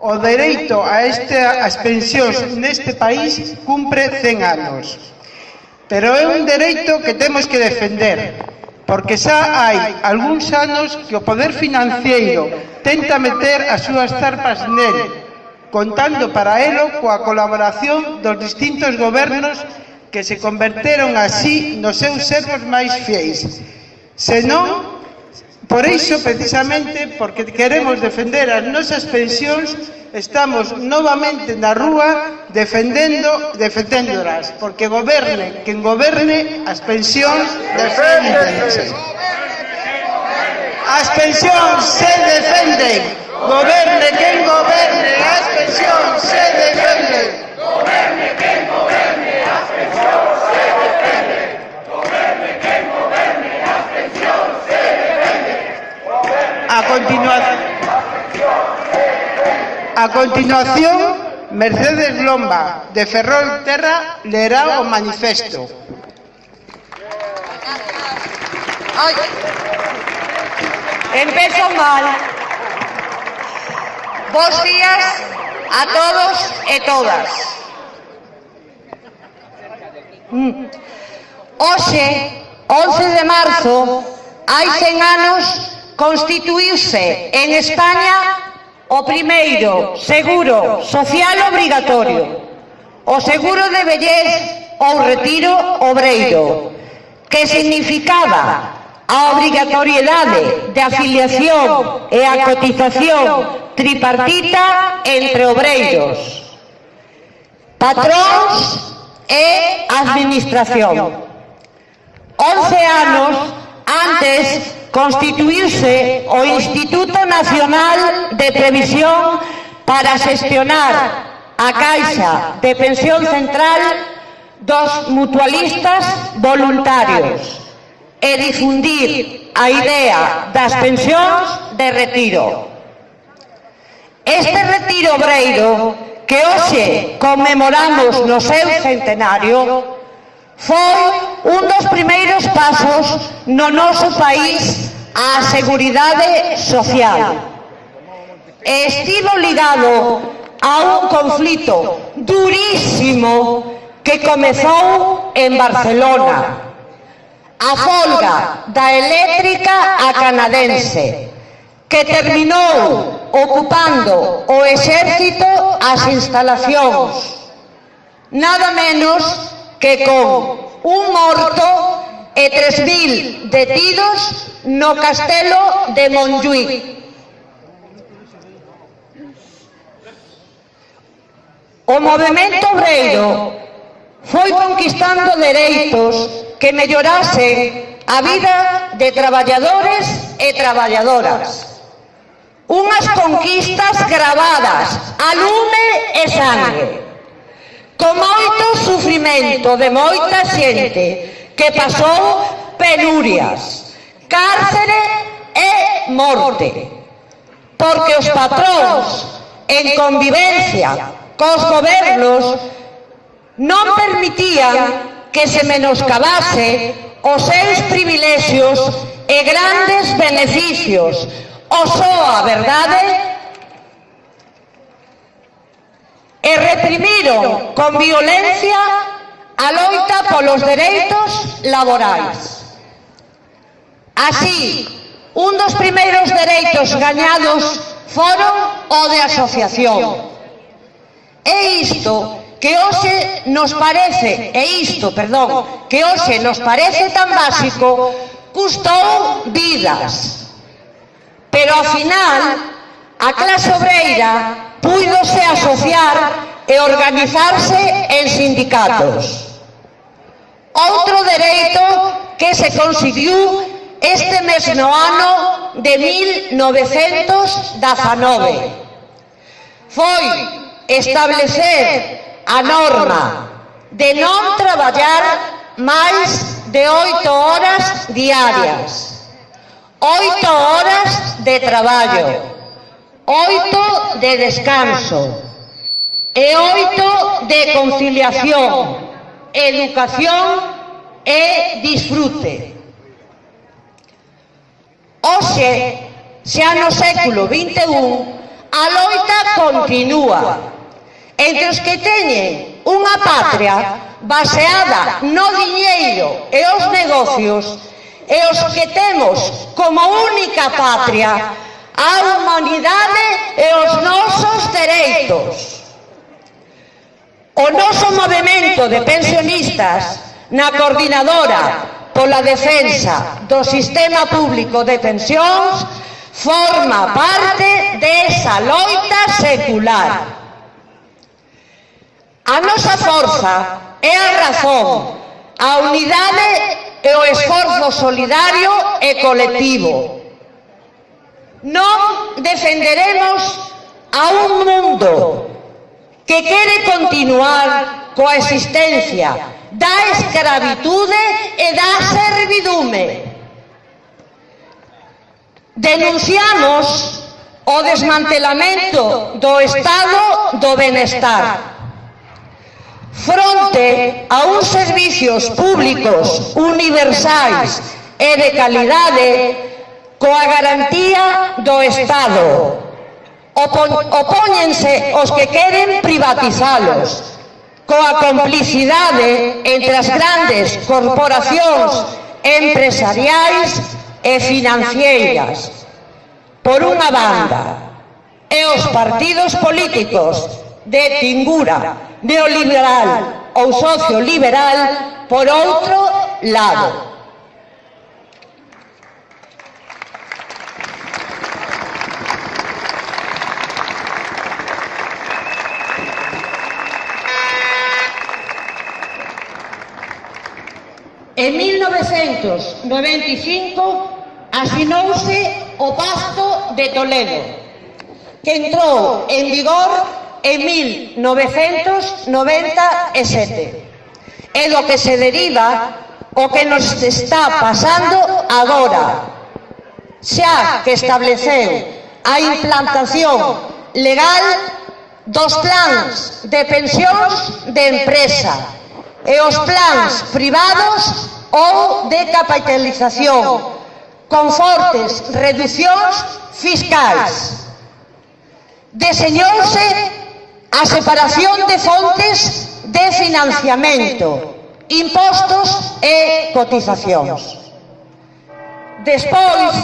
O dereito a estas pensións neste país cumpre 100 anos. Pero é un dereito que temos que defender, porque xa hai algúns anos que o poder financiero tenta meter as súas zarpas nel, contando para elo coa colaboración dos distintos gobernos que se converteron así nos seus servos máis fiéis. Senón, Por iso, precisamente, porque queremos defender as nosas pensións, estamos novamente na rúa defendendo defendéndolas, porque goberne, quen goberne, as pensións defendense. As pensións se defenden, goberne quen goberne, as pensións se defenden. continuación, a continuación, Mercedes Lomba, de Ferrol Terra, leerá o manifesto. Empezo mal. Bos días a todos e todas. Hoxe, 11 de marzo, hai 100 anos constituíuse en España o primeiro seguro social obrigatorio, o seguro de vellez ou retiro obreiro, que significaba a obrigatoriedade de afiliación e a cotización tripartita entre obreiros, patróns e administración. 11 anos antes constituirse o Instituto Nacional de Previsión para xestionar a Caixa de Pensión Central dos mutualistas voluntarios e difundir a idea das pensións de retiro. Este retiro obreiro que hoxe conmemoramos no seu centenario foi un dos primeiros pasos no noso país á seguridade social. Estivo ligado a un conflito durísimo que comezou en Barcelona, a folga da eléctrica a canadense, que terminou ocupando o exército as instalacións, nada menos que con un morto e 3.000 detidos no castelo de Montjuic. O movimento obreiro foi conquistando dereitos que mellorasen a vida de traballadores e traballadoras. Unhas conquistas gravadas a lume e sangue con moito sufrimento de moita xente que pasou penurias, cárcere e morte, porque os patróns en convivencia cos gobernos non permitían que se menoscabase os seus privilexios e grandes beneficios. O só a verdade e reprimiron con violencia a loita polos dereitos laborais. Así, un dos primeiros dereitos gañados foron o de asociación. E isto que hoxe nos parece, e isto, perdón, que hoxe nos parece tan básico, custou vidas. Pero ao final, a clase obreira púidose asociar e organizarse en sindicatos. Outro dereito que se conseguiu este mesmo ano de 1919 foi establecer a norma de non traballar máis de oito horas diarias. Oito horas de traballo oito de descanso e oito de conciliación, educación e disfrute. Oxe, xa no século XXI, a loita continúa entre os que teñen unha patria baseada no diñeiro e os negocios e os que temos como única patria a humanidade e os nosos dereitos. O noso movimento de pensionistas na coordinadora pola defensa do sistema público de pensións forma parte desa loita secular. A nosa forza é a razón, a unidade e o esforzo solidario e colectivo. Non defenderemos a un mundo que quere continuar coa existencia da escravitude e da servidume. Denunciamos o desmantelamento do Estado do Benestar fronte a uns servicios públicos universais e de calidade coa garantía do Estado. Opóñense os que queren privatizalos, coa complicidade entre as grandes corporacións empresariais e financeiras. Por unha banda, e os partidos políticos de tingura neoliberal ou socioliberal por outro lado. En 1995 asinouse o Pacto de Toledo, que entrou en vigor en 1997. É do que se deriva o que nos está pasando agora, xa que estableceu a implantación legal dos plans de pensións de empresa e os plans privados ou de capitalización, con fortes reduccións fiscais. Deseñouse a separación de fontes de financiamento, impostos e cotizacións. Despois,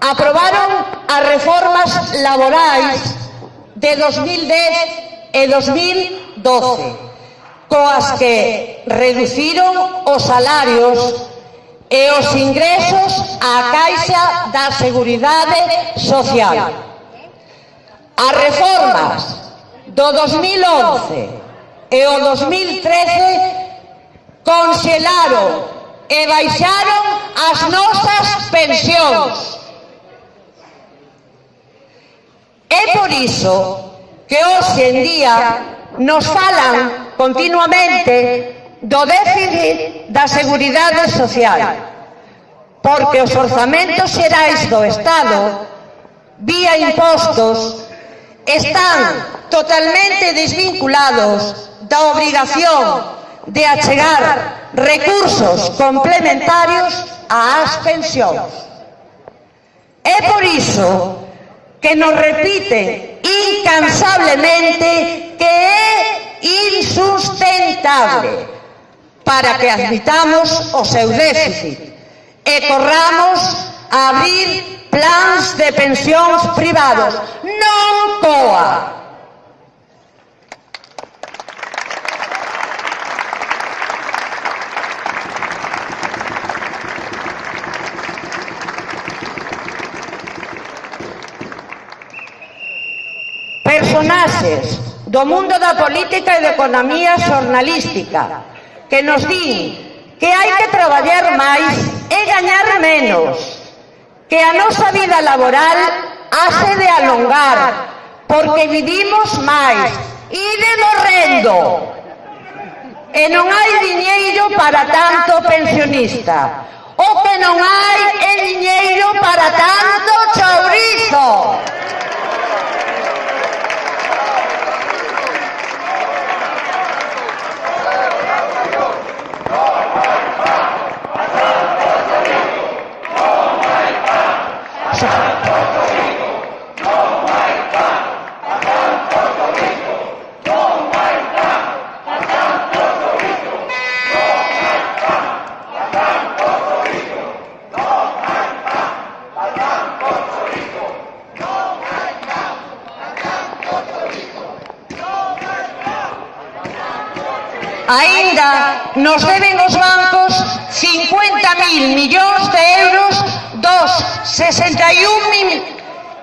aprobaron as reformas laborais de 2010 e 2012 coas que reduciron os salarios e os ingresos á Caixa da Seguridade Social. As reformas do 2011 e o 2013 conxelaron e baixaron as nosas pensións. É por iso que hoxe en día nos falan continuamente do déficit da Seguridade Social, porque os orzamentos xerais do Estado, vía impostos, están totalmente desvinculados da obrigación de achegar recursos complementarios ás pensións. É por iso que nos repiten incansablemente que é insustentable para que admitamos o seu déficit e corramos a abrir plans de pensións privados. Non coa! personaxes do mundo da política e da economía xornalística, que nos din que hai que traballar máis e gañar menos, que a nosa vida laboral hace de alongar, porque vivimos máis e de morrendo. E non hai diñeiro para tanto pensionista, o que non hai é diñeiro para tanto chorro. nos deben os bancos 50.000 millóns de euros dos 61.000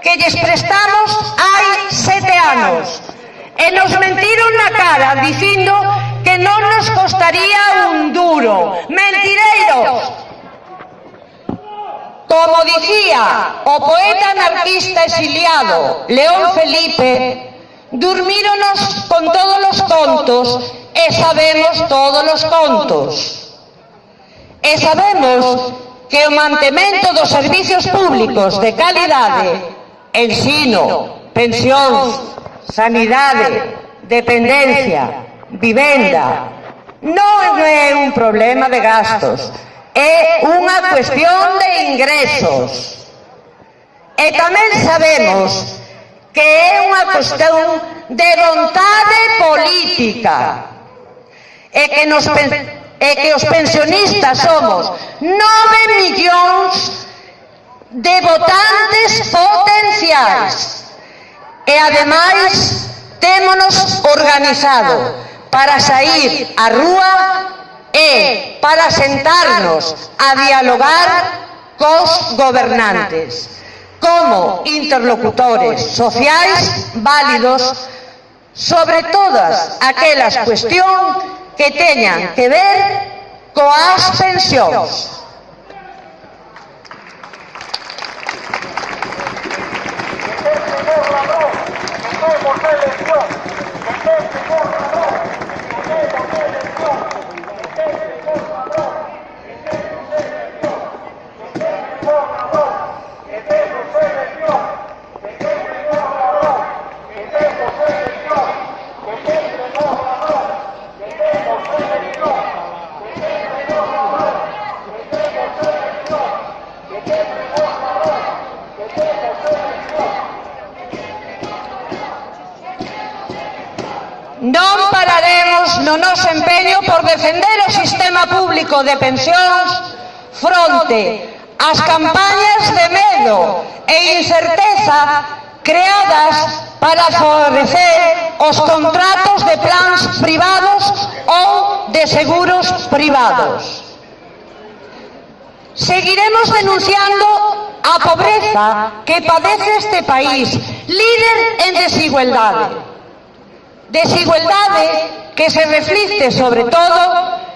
que lles prestamos hai sete anos. E nos mentiron na cara dicindo que non nos costaría un duro. Mentireiros! Como dicía o poeta anarquista exiliado León Felipe, Durmíronos con todos los contos e sabemos todos los contos. E sabemos que o mantemento dos servicios públicos de calidade, ensino, pensións, sanidade, dependencia, vivenda, non é un problema de gastos, é unha cuestión de ingresos. E tamén sabemos que é unha cuestión de vontade política e que, nos, e que os pensionistas somos 9 millóns de votantes potenciais e ademais témonos organizado para sair á rúa e para sentarnos a dialogar cos gobernantes. como interlocutores sociales válidos sobre todas aquellas cuestiones que teñan que ver con pensións. noso empeño por defender o sistema público de pensións fronte ás campañas de medo e incerteza creadas para favorecer os contratos de plans privados ou de seguros privados. Seguiremos denunciando a pobreza que padece este país, líder en desigualdade desigualdade que se reflicte sobre todo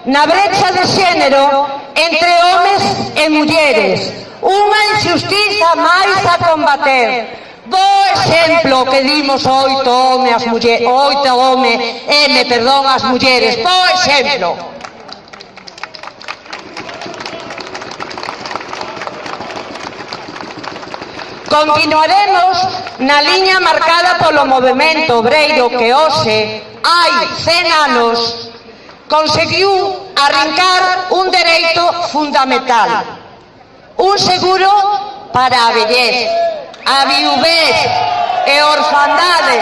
na brecha de xénero entre homes e mulleres, unha injustiza máis a combater. Bo exemplo que dimos oito home as mulleres, oito home, M, perdón, as mulleres. Bo exemplo. Continuaremos na liña marcada polo movimento obreiro que hoxe, hai 100 anos, conseguiu arrancar un dereito fundamental, un seguro para a vellez, a viuvez e orfandade.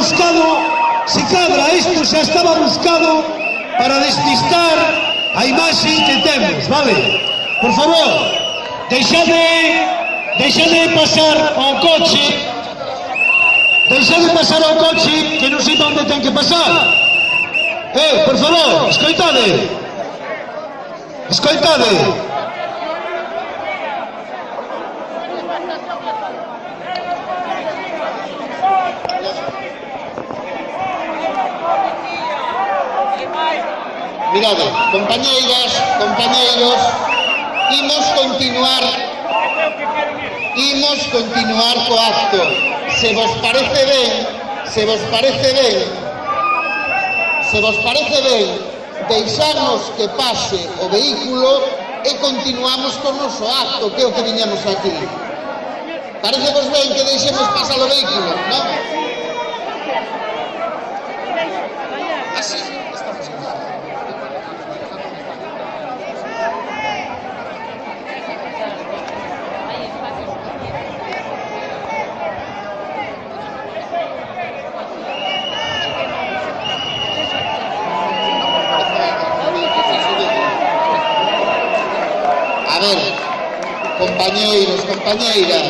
buscado, se cadra, isto xa estaba buscado para despistar a imaxe que temos, vale? Por favor, deixade, deixade pasar o coche, deixade pasar o coche que non sei onde ten que pasar. Eh, por favor, escoitade. Escoitade. Mirade, compañeiras, compañeiros, imos continuar imos continuar co acto. Se vos parece ben, se vos parece ben, se vos parece ben, deixarnos que pase o vehículo e continuamos con o noso acto, que é o que viñamos aquí. Parece vos ben que deixemos pasar o vehículo, non? Así. Ver, compañeiros, compañeiras.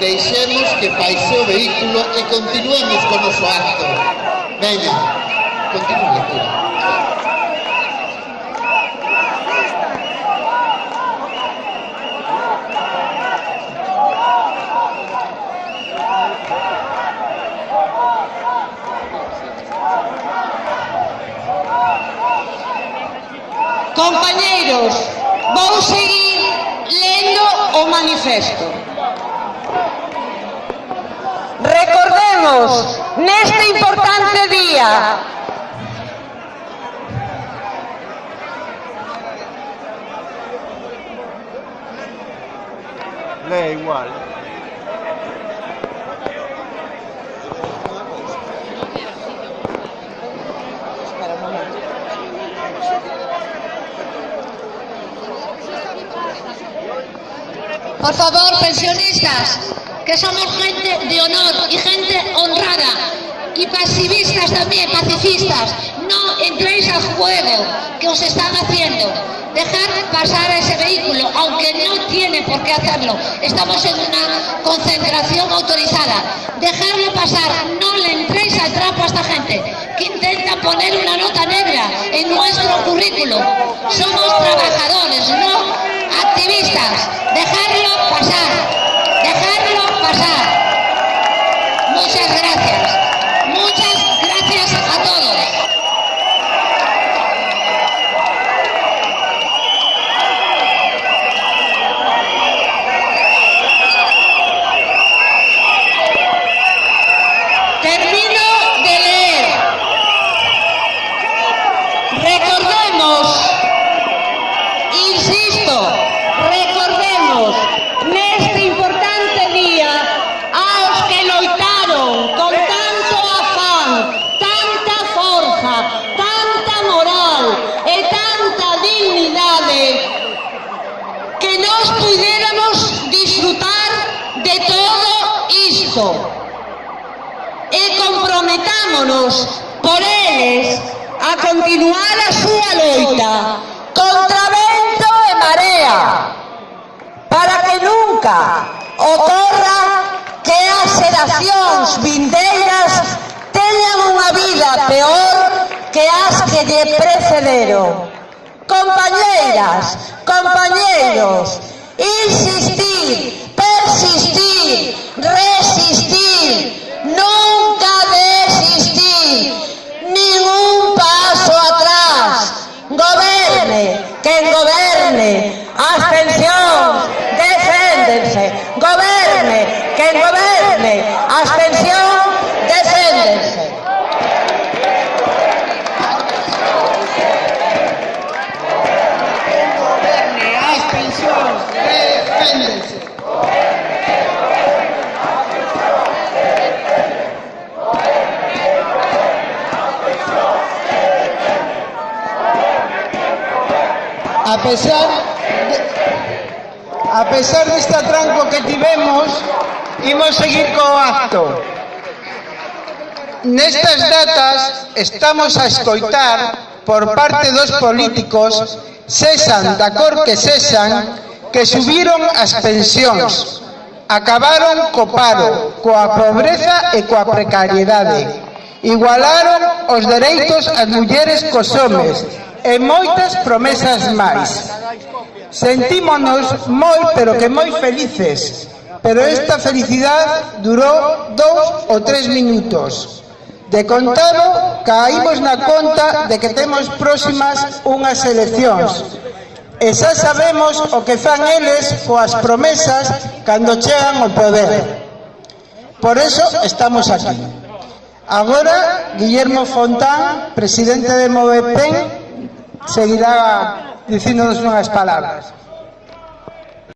Deixemos que paise o vehículo e continuemos con o acto. Veña, continúe. Compañeiros, vou seguir lendo o manifesto. Recordemos, neste importante día, Lei igual. Por favor, pensionistas, que somos gente de honor y gente honrada. Y pasivistas también, pacifistas, no entréis al juego que os están haciendo. Dejar pasar a ese vehículo, aunque no tiene por qué hacerlo. Estamos en una concentración autorizada. Dejarlo pasar, no le entréis al trapo a esta gente que intenta poner una nota negra en nuestro currículo. Somos trabajadores, no activistas. Dejarlo pasar, dejarlo pasar. Achegámonos por eles a continuar a súa loita contra vento e marea para que nunca ocorra que as xeracións vindeiras teñan unha vida peor que as que lle precederon. Compañeiras, compañeiros, insistir, persistir, resistir, non atención, deféndense. A pesar de, a pesar desta tranco que tivemos, imos seguir co acto. Nestas datas estamos a escoitar por parte dos políticos sexan da cor que sexan, que subiron as pensións acabaron co paro, coa pobreza e coa precariedade. Igualaron os dereitos ás mulleres cos homes e moitas promesas máis. Sentímonos moi, pero que moi felices, pero esta felicidade durou dous ou tres minutos. De contado, caímos na conta de que temos próximas unhas eleccións. E xa sabemos o que fan eles coas promesas cando chegan ao poder. Por eso estamos aquí. Agora, Guillermo Fontán, presidente de Movepen, seguirá dicíndonos unhas palabras.